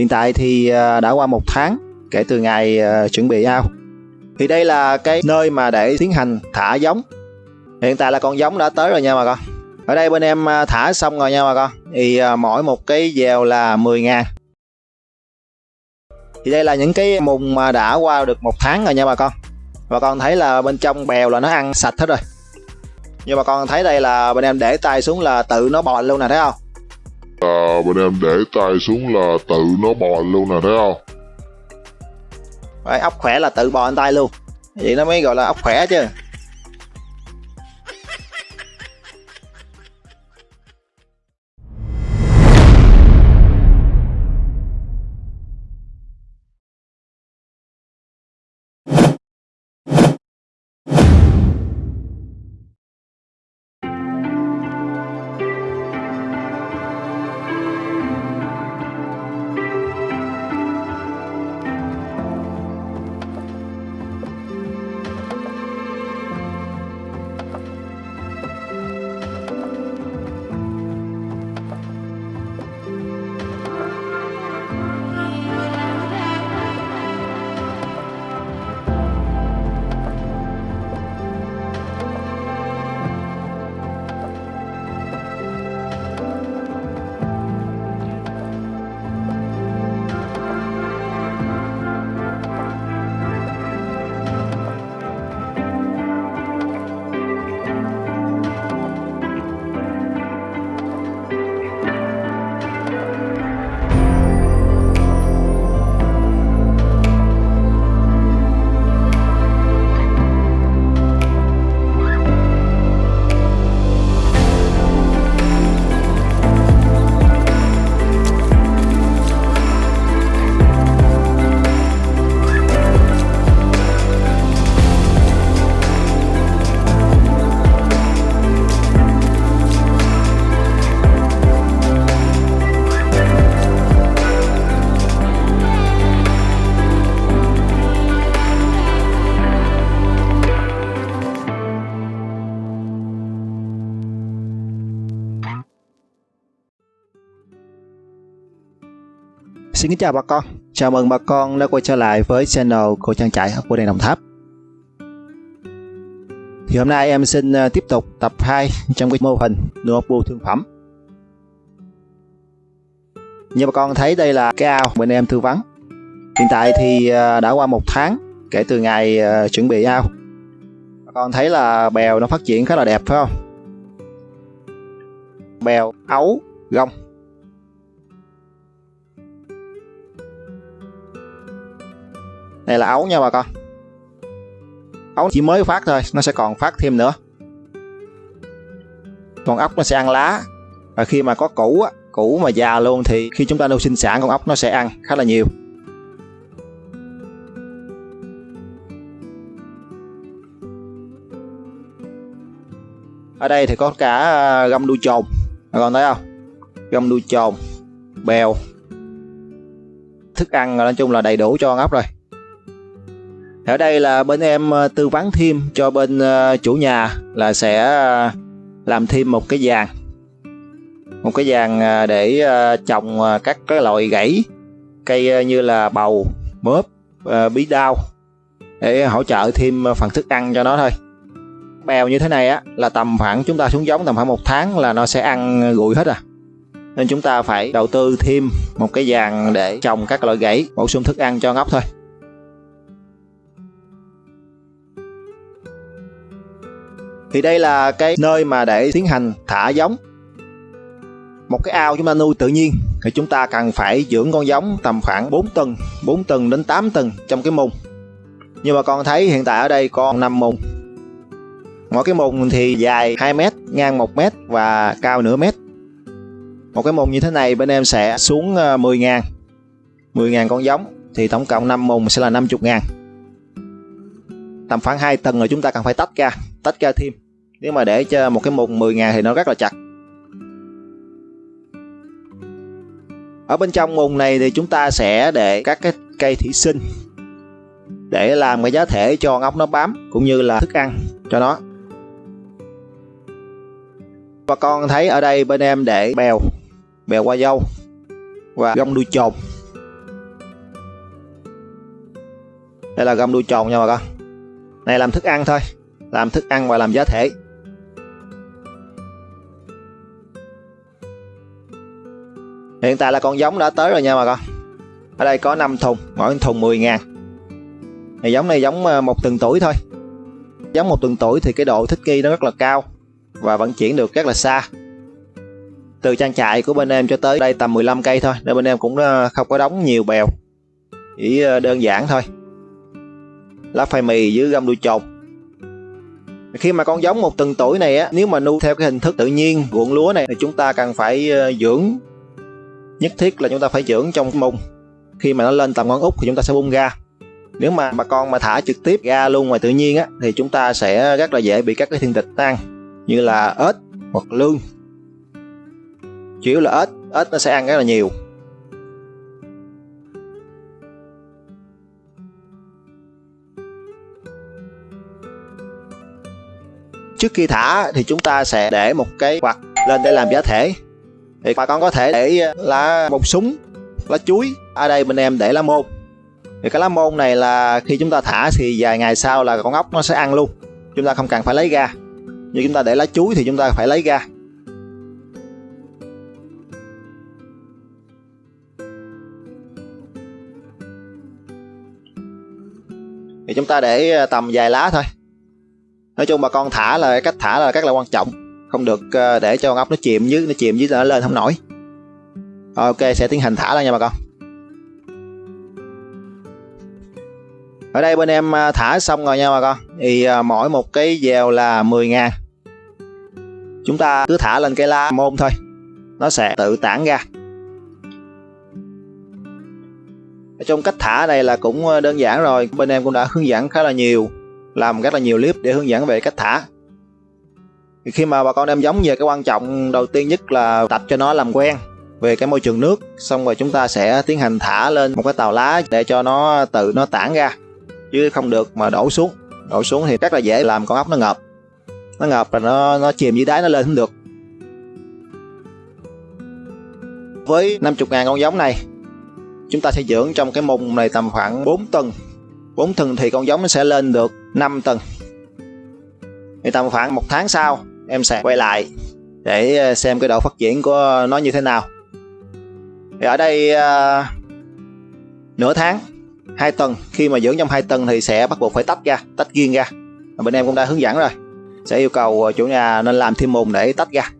Hiện tại thì à, đã qua một tháng kể từ ngày à, chuẩn bị ao. Thì đây là cái nơi mà để tiến hành thả giống. Hiện tại là con giống đã tới rồi nha bà con. Ở đây bên em à, thả xong rồi nha bà con. Thì mỗi một cái dèo là 10 ngàn. Thì đây là những cái mùng mà đã qua được một tháng rồi nha bà con. Bà con thấy là bên trong bèo là nó ăn sạch hết rồi. Nhưng mà con thấy đây là bên em để tay xuống là tự nó bò luôn nè, thấy không? À, bên em để tay xuống là tự nó bò luôn nè thấy không? Đấy, ốc khỏe là tự bò lên tay luôn. Vậy nó mới gọi là ốc khỏe chứ. Xin kính chào bà con, chào mừng bà con đã quay trở lại với channel của trang trại của đèn Đồng Tháp. Thì hôm nay em xin ờ, tiếp tục tập 2 trong cái mô hình nuôi bu thương phẩm. Như bà con thấy đây là cái ao bên em tư vấn. Hiện tại thì ờ, đã qua một tháng kể từ ngày ờ, chuẩn bị ao. Bà con thấy là bèo nó phát triển khá là đẹp phải không? Bèo, ấu, gông đây là ấu nha bà con. Ấu chỉ mới phát thôi, nó sẽ còn phát thêm nữa. Con ốc nó sẽ ăn lá. Và khi mà có củ á, củ mà già luôn thì khi chúng ta nuôi sinh sản, con ốc nó sẽ ăn khá là nhiều. Ở đây thì có cả gâm găm đuôi trồn bà con thấy không? Găm đuôi trồn bèo. Thức ăn nói chung là đầy đủ cho con ốc rồi ở đây là bên em ờ, tư vấn thêm cho bên ờ, chủ nhà là sẽ ờ, làm thêm một cái giàn một cái giàn để trồng các cái loại gãy, cây như là bầu mướp bí đao, để hỗ trợ thêm phần thức ăn cho nó thôi. Bèo như thế này á, là tầm khoảng, chúng ta xuống giống tầm khoảng một tháng là nó sẽ ăn gụi hết à. Nên chúng ta phải đầu tư thêm một cái giàn để trồng các loại gãy, bổ sung thức ăn cho ngóc thôi. Thì đây là cái nơi mà để tiến hành thả giống. Một cái ao chúng ta nuôi tự nhiên. Thì chúng ta cần phải dưỡng con giống tầm khoảng 4 tuần 4 tuần đến 8 tuần trong cái mùng nhưng mà con thấy hiện tại ở đây con 5 mùng mỗi cái mùng thì dài 2 mét, ngang 1 mét và cao nửa mét. Một cái mùng như thế này bên em sẽ xuống ờ, 10 ngàn. 10 ngàn con giống. Thì tổng cộng 5 mùng sẽ là 50 ngàn. Tầm khoảng 2 tầng rồi chúng ta cần phải tách ra tách ra thêm. Nếu mà để cho một cái mục 10 ngày thì nó rất là chặt. Ở bên trong mùng này thì chúng ta sẽ để các cái cây thủy sinh để làm cái giá thể cho ốc nó bám cũng như là thức ăn cho nó. Và con thấy ở đây bên em để bèo bèo qua dâu và gông đuôi trồn đây là gông đuôi trồn nha bà con. Này làm thức ăn thôi làm thức ăn và làm giá thể. Hiện tại là con giống đã tới rồi nha bà con. Ở đây có 5 thùng, mỗi thùng 10 ngàn. Này giống này giống ờ, một tuần tuổi thôi. Giống một tuần tuổi thì cái độ thích nghi nó rất là cao và vận chuyển được rất là xa. Từ trang trại của bên em cho tới đây tầm 15 cây thôi, nên bên em cũng ờ, không có đóng nhiều bèo. Chỉ ờ, đơn giản thôi. Lá phai mì với găm đuôi chột khi mà con giống một tuần tuổi này á, nếu mà nuôi theo cái hình thức tự nhiên, ruộng lúa này, thì chúng ta cần phải ờ, dưỡng. Nhất thiết là chúng ta phải dưỡng trong mùng. Khi mà nó lên tầm ngón út thì chúng ta sẽ bung ra. Nếu mà bà con mà thả trực tiếp ra luôn ngoài tự nhiên á, thì chúng ta sẽ rất là dễ bị các cái thiên địch ăn như là ếch hoặc lương chủ yếu là ếch ếch nó sẽ ăn rất là nhiều. Trước khi thả thì chúng ta sẽ để một cái quạt lên để làm giá thể. Thì bà con có thể để ờ, lá bông súng, lá chuối ở đây bên em để lá môn. Thì cái lá môn này là khi chúng ta thả thì vài ngày sau là con ốc nó sẽ ăn luôn. Chúng ta không cần phải lấy ra như chúng ta để lá chuối thì chúng ta phải lấy ra thì chúng ta để ờ, tầm vài lá thôi nói chung bà con thả là cách thả là rất là quan trọng. Không được ờ, để cho con ốc nó chìm dưới, nó chìm dưới nó lên không nổi. Ok, sẽ tiến hành thả ra nha bà con. Ở đây bên em ờ, thả xong rồi nha bà con. Thì ờ, mỗi một cái dèo là 10 ngàn. Chúng ta cứ thả lên cái la môn thôi. Nó sẽ tự tản ra. Ở trong cách thả này là cũng đơn giản rồi. Bên em cũng đã hướng dẫn khá là nhiều làm rất là nhiều clip để hướng dẫn về cách thả. Thì khi mà bà con đem giống về, cái quan trọng đầu tiên nhất là tập cho nó làm quen về cái môi trường nước, xong rồi chúng ta sẽ tiến hành thả lên một cái tàu lá để cho nó, tự nó tản ra. Chứ không được mà đổ xuống. Đổ xuống thì rất là dễ làm con ốc nó ngập nó ngập là nó nó chìm dưới đáy nó lên không được. Với 50 ngàn con giống này, chúng ta sẽ dưỡng trong cái mùng này tầm khoảng 4 tuần. 4 tuần thì con giống nó sẽ lên được 5 tuần. Thì tầm khoảng một tháng sau em sẽ quay lại để ờ, xem cái độ phát triển của nó như thế nào. Thì ở đây uh, nửa tháng hai tuần. Khi mà dưỡng trong hai tuần thì sẽ bắt buộc phải tách ra tách riêng ra. Bên em cũng đã hướng dẫn rồi sẽ yêu cầu chủ nhà nên làm thêm mùng để tách ra.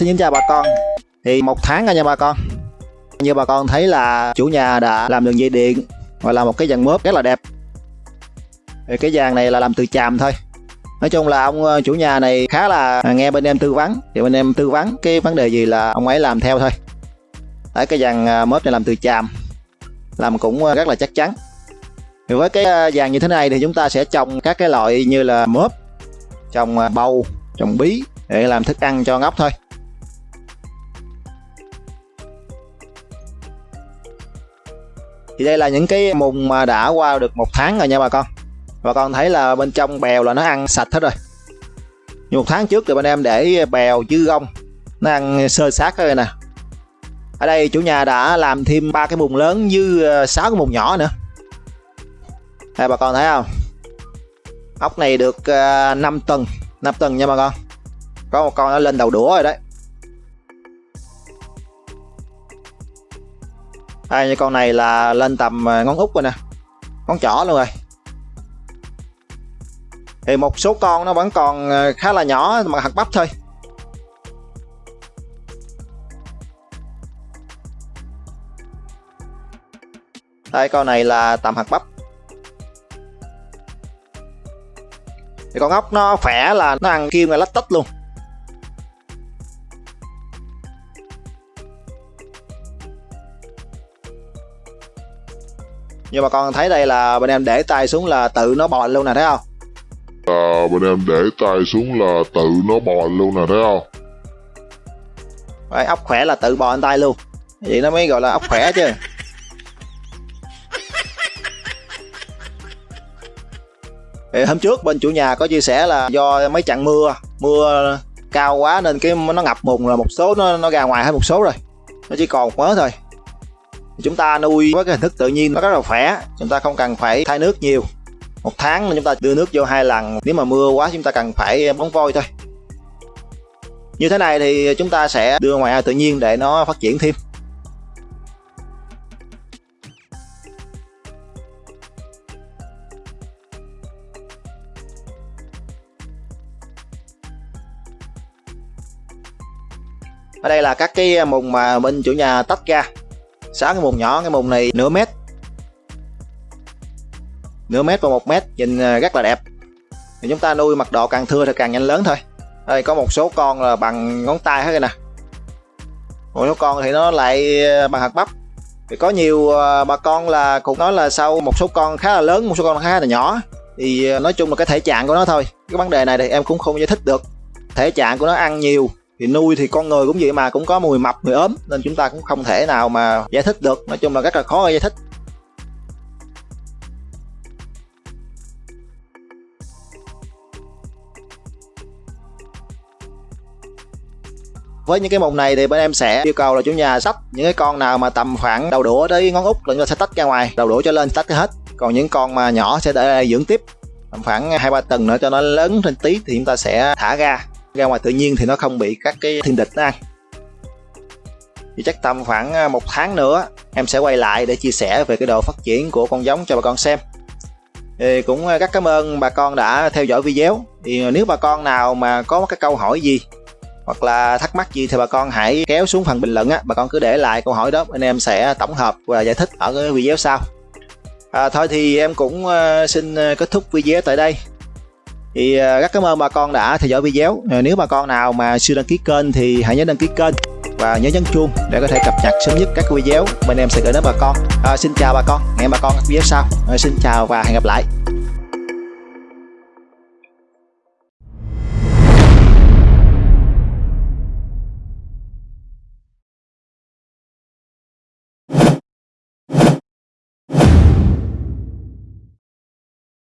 Xin kính chào bà con. Thì một tháng rồi nha bà con. Như bà con thấy là chủ nhà đã làm đường dây điện Và làm một cái dàn mớp rất là đẹp. Thì Cái dàn này là làm từ chàm thôi. Nói chung là ông ờ, chủ nhà này khá là nghe bên em tư vấn. Thì bên em tư vấn cái vấn đề gì là ông ấy làm theo thôi. Đấy, cái dàn ờ, mớp này làm từ chàm. Làm cũng ờ, rất là chắc chắn. Thì với cái dàn như thế này thì chúng ta sẽ trồng các cái loại như là mớp, trồng bầu, trồng bí để làm thức ăn cho ngốc thôi. Thì đây là những cái mùng mà đã qua được một tháng rồi nha bà con bà con thấy là bên trong bèo là nó ăn sạch hết rồi như một tháng trước thì bên em để bèo chứ gông nó ăn sơ sát rồi nè ở đây chủ nhà đã làm thêm ba cái mùng lớn như ờ, sáu cái mùng nhỏ nữa Đây bà con thấy không? Ốc này được ờ, 5 tầng, 5 tầng nha bà con. Có một con nó lên đầu đũa rồi đấy. Đây như con này là lên tầm à, ngón út rồi nè. Ngón trỏ luôn rồi. Thì một số con nó vẫn còn à, khá là nhỏ, mà hạt bắp thôi. Đây con này là tầm hạt bắp thì con ốc nó khỏe là nó ăn kim là lách tách luôn nhưng mà con thấy đây là bên em để tay xuống là tự nó bò luôn nè thấy không? À, bên em để tay xuống là tự nó bò luôn nè thấy không? Đấy, ốc khỏe là tự bò lên tay luôn. Vậy nó mới gọi là ốc khỏe chứ. Thì hôm trước bên chủ nhà có chia sẻ là do mấy trận mưa mưa cao quá nên cái nó ngập mùng là một số nó, nó ra ngoài hết một số rồi. Nó chỉ còn một mớ thôi chúng ta nuôi với cái hình thức tự nhiên nó rất là khỏe. Chúng ta không cần phải thay nước nhiều. Một tháng chúng ta đưa nước vô hai lần, nếu mà mưa quá chúng ta cần phải bón vôi thôi. Như thế này thì chúng ta sẽ đưa ngoài tự nhiên để nó phát triển thêm. Ở đây là các cái mùng mà bên chủ nhà tách ra sáu cái mùng nhỏ, cái mùng này nửa mét. Nửa mét và một mét, nhìn à, rất là đẹp. Thì chúng ta nuôi mật độ càng thưa thì càng nhanh lớn thôi. Đây, có một số con là bằng ngón tay hết rồi nè. Một số con thì nó lại à, bằng hạt bắp. Thì có nhiều à, bà con là, cũng nói là sau một số con khá là lớn, một số con khá là nhỏ. Thì nói chung là cái thể trạng của nó thôi. Cái vấn đề này thì em cũng không giải thích được. Thể trạng của nó ăn nhiều thì nuôi thì con người cũng vậy mà, cũng có mùi mập người ốm, nên chúng ta cũng không thể nào mà giải thích được. Nói chung là rất là khó giải thích. Với những cái mùng này thì bên em sẽ yêu cầu là chủ nhà sắp những cái con nào mà tầm khoảng đầu đũa tới ngón út là chúng ta sẽ tách ra ngoài. Đầu đũa cho lên tách hết. Còn những con mà nhỏ sẽ để dưỡng tiếp. Tầm khoảng hai ba tuần nữa cho nó lớn lên tí thì chúng ta sẽ thả ra ra ngoài tự nhiên thì nó không bị các cái thiên địch nó ăn. Thì chắc tầm khoảng à, một tháng nữa em sẽ quay lại để chia sẻ về cái độ phát triển của con giống cho bà con xem. Thì cũng à, rất cảm ơn bà con đã theo dõi video. Thì nếu bà con nào mà có cái câu hỏi gì hoặc là thắc mắc gì thì bà con hãy kéo xuống phần bình luận á. Bà con cứ để lại câu hỏi đó anh em sẽ tổng hợp và giải thích ở cái video sau. À, thôi thì em cũng à, xin kết thúc video tại đây thì à, rất cảm ơn bà con đã theo dõi video. Ờ, nếu bà con nào mà chưa đăng ký kênh thì hãy nhớ đăng ký kênh và nhớ nhấn chuông để có thể cập nhật sớm nhất các video. Bên em sẽ gửi đến bà con. À, xin chào bà con. Hẹn bà con video sau. À, xin chào và hẹn gặp lại.